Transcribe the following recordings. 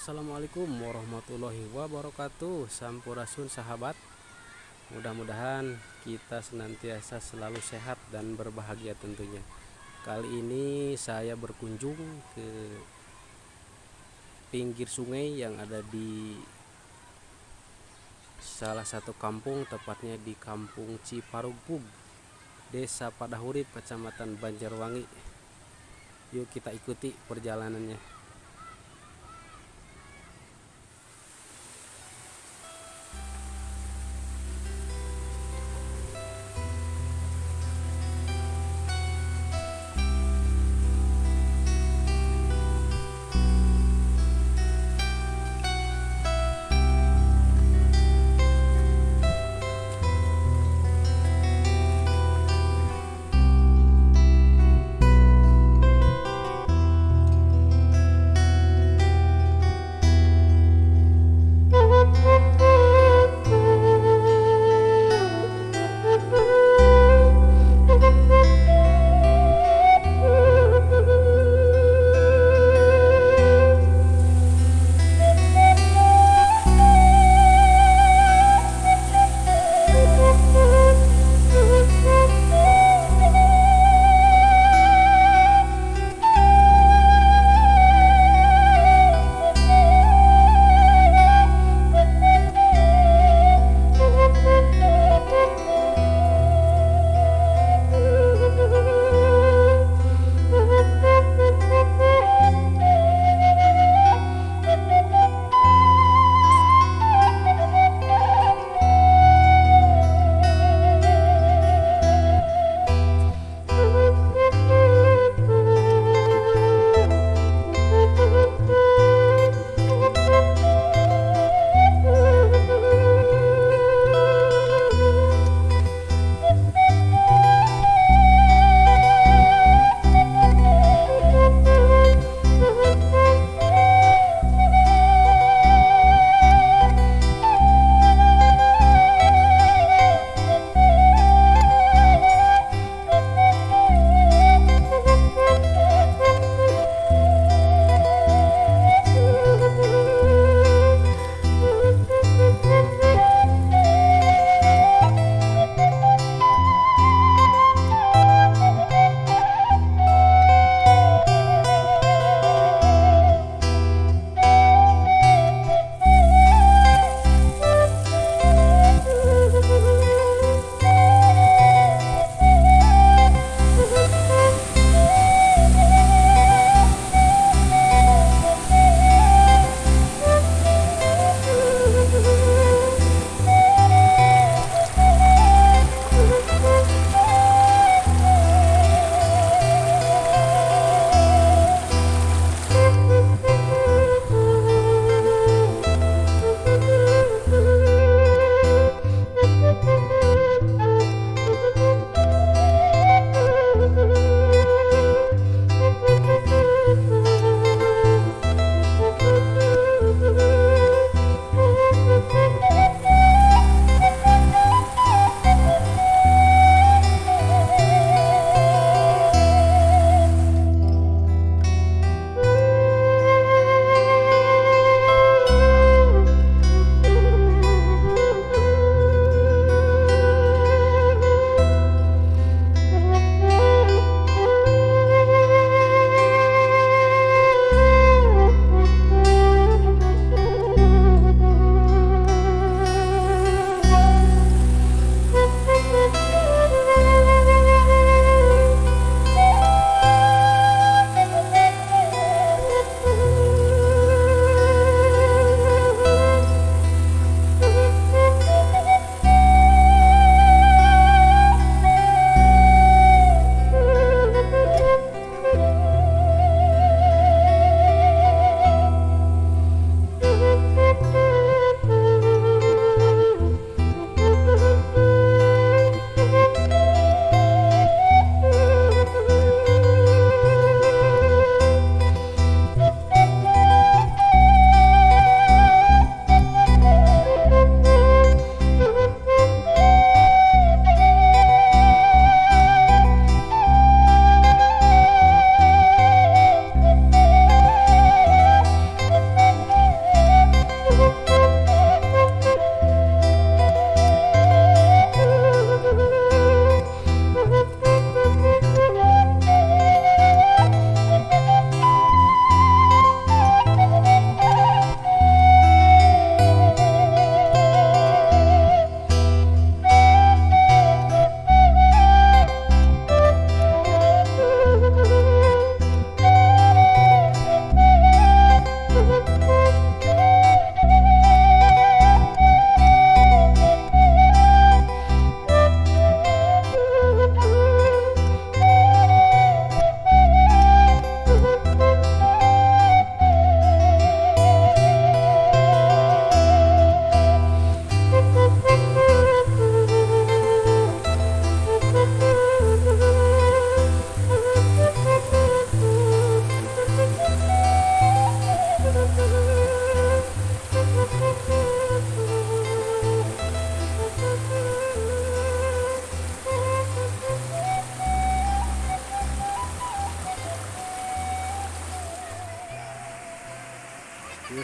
Assalamualaikum warahmatullahi wabarakatuh Sampurasun sahabat. Mudah-mudahan kita senantiasa selalu sehat dan berbahagia tentunya. Kali ini saya berkunjung ke pinggir sungai yang ada di salah satu kampung tepatnya di kampung Ciparugpug Desa Padahurip Kecamatan Banjarwangi. Yuk kita ikuti perjalanannya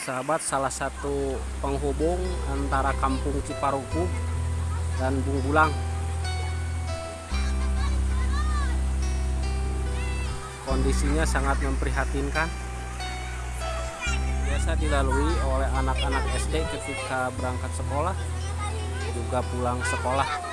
sahabat salah satu penghubung antara kampung Ciparugub dan Bungbulang. Kondisinya sangat memprihatinkan. Biasa dilalui oleh anak-anak SD ketika berangkat sekolah juga pulang sekolah.